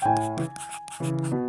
フフフフ。